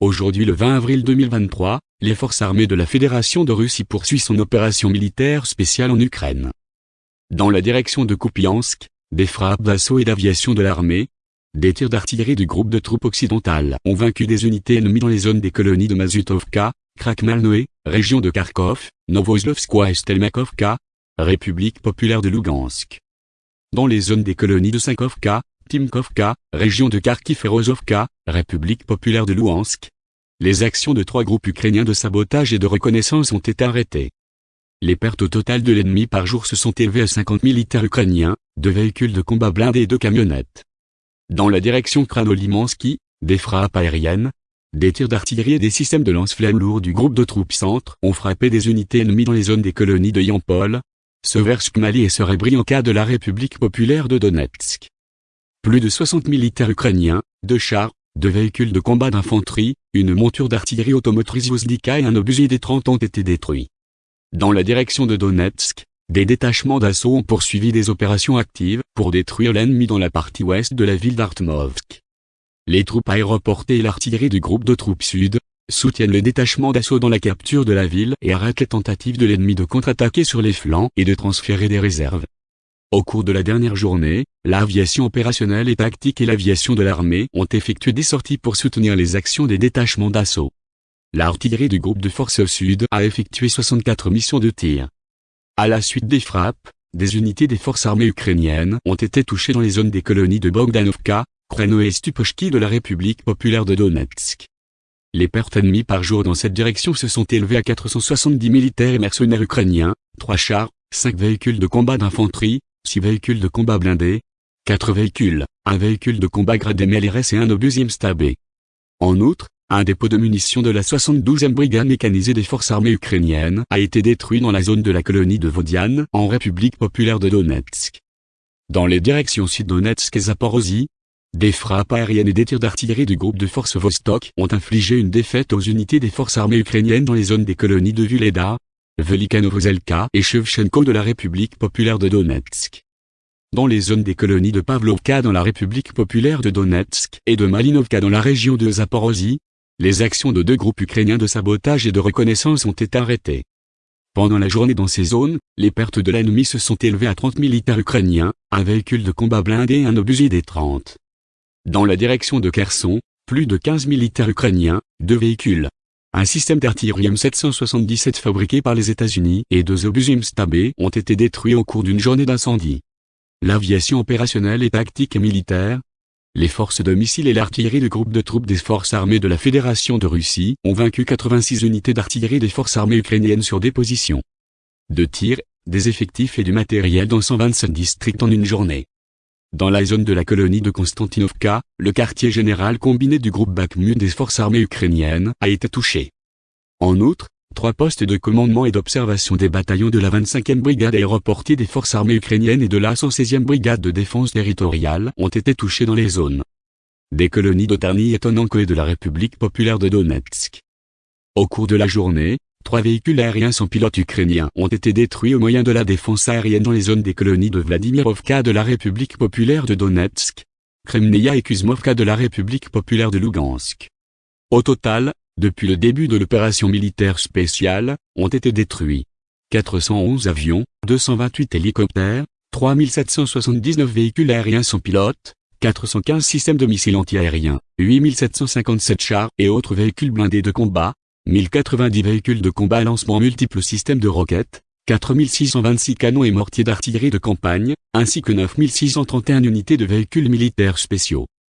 Aujourd'hui le 20 avril 2023, les forces armées de la Fédération de Russie poursuivent son opération militaire spéciale en Ukraine. Dans la direction de Kupiansk, des frappes d'assaut et d'aviation de l'armée, des tirs d'artillerie du groupe de troupes occidentales ont vaincu des unités ennemies dans les zones des colonies de Mazutovka, Krakmalnoe, région de Kharkov, Novoslovskoye et Stelmakovka, République populaire de Lugansk. Dans les zones des colonies de Sankovka, Timkovka, région de Kharkiv et Rozovka, République populaire de Luhansk, les actions de trois groupes ukrainiens de sabotage et de reconnaissance ont été arrêtées. Les pertes au total de l'ennemi par jour se sont élevées à 50 militaires ukrainiens, deux véhicules de combat blindés et deux camionnettes. Dans la direction Kranolimansky, des frappes aériennes, des tirs d'artillerie et des systèmes de lance-flammes lourds du groupe de troupes centre ont frappé des unités ennemies dans les zones des colonies de Yampol, Seversk Mali et Serebrianka de la République populaire de Donetsk. Plus de 60 militaires ukrainiens, deux chars, deux véhicules de combat d'infanterie, une monture d'artillerie automotrice Vozdika et un obusier des 30 ont été détruits. Dans la direction de Donetsk, des détachements d'assaut ont poursuivi des opérations actives pour détruire l'ennemi dans la partie ouest de la ville d'Artmovsk. Les troupes aéroportées et l'artillerie du groupe de troupes sud soutiennent le détachement d'assaut dans la capture de la ville et arrêtent les tentatives de l'ennemi de contre-attaquer sur les flancs et de transférer des réserves. Au cours de la dernière journée, l'aviation opérationnelle et tactique et l'aviation de l'armée ont effectué des sorties pour soutenir les actions des détachements d'assaut. L'artillerie du groupe de forces sud a effectué 64 missions de tir. À la suite des frappes, des unités des forces armées ukrainiennes ont été touchées dans les zones des colonies de Bogdanovka, Kreno et Stupochki de la République populaire de Donetsk. Les pertes ennemies par jour dans cette direction se sont élevées à 470 militaires et mercenaires ukrainiens, 3 chars, 5 véhicules de combat d'infanterie, 6 véhicules de combat blindés, 4 véhicules, un véhicule de combat gradé MLRS et un obusier stabé. En outre, un dépôt de munitions de la 72e brigade mécanisée des forces armées ukrainiennes a été détruit dans la zone de la colonie de Vodiane, en République populaire de Donetsk. Dans les directions sud-Donetsk et Zaporozhye, des frappes aériennes et des tirs d'artillerie du groupe de forces Vostok ont infligé une défaite aux unités des forces armées ukrainiennes dans les zones des colonies de Vuleda, Velikanovozelka et Shevchenko de la République populaire de Donetsk. Dans les zones des colonies de Pavlovka dans la République populaire de Donetsk et de Malinovka dans la région de Zaporozhye, les actions de deux groupes ukrainiens de sabotage et de reconnaissance ont été arrêtées. Pendant la journée dans ces zones, les pertes de l'ennemi se sont élevées à 30 militaires ukrainiens, un véhicule de combat blindé et un obusier des 30. Dans la direction de Kherson, plus de 15 militaires ukrainiens, deux véhicules, un système d'artillerie M777 fabriqué par les États-Unis et deux obusiers Stabé ont été détruits au cours d'une journée d'incendie. L'aviation opérationnelle et tactique et militaire, les forces de missiles et l'artillerie du groupe de troupes des forces armées de la Fédération de Russie ont vaincu 86 unités d'artillerie des forces armées ukrainiennes sur des positions de tir, des effectifs et du matériel dans 127 districts en une journée. Dans la zone de la colonie de Konstantinovka, le quartier général combiné du groupe Bakhmut des forces armées ukrainiennes a été touché. En outre, trois postes de commandement et d'observation des bataillons de la 25e brigade aéroportée des forces armées ukrainiennes et de la 116e brigade de défense territoriale ont été touchés dans les zones des colonies d'Otarny et Tonenko et de la République populaire de Donetsk. Au cours de la journée, trois véhicules aériens sans pilote ukrainiens ont été détruits au moyen de la défense aérienne dans les zones des colonies de Vladimirovka de la République populaire de Donetsk, Kremneia et Kuzmovka de la République populaire de Lugansk. Au total, depuis le début de l'opération militaire spéciale, ont été détruits 411 avions, 228 hélicoptères, 3779 véhicules aériens sans pilote, 415 systèmes de missiles antiaériens, 8757 chars et autres véhicules blindés de combat, 1090 véhicules de combat à lancement multiples systèmes de roquettes, 4626 canons et mortiers d'artillerie de campagne, ainsi que 9631 unités de véhicules militaires spéciaux.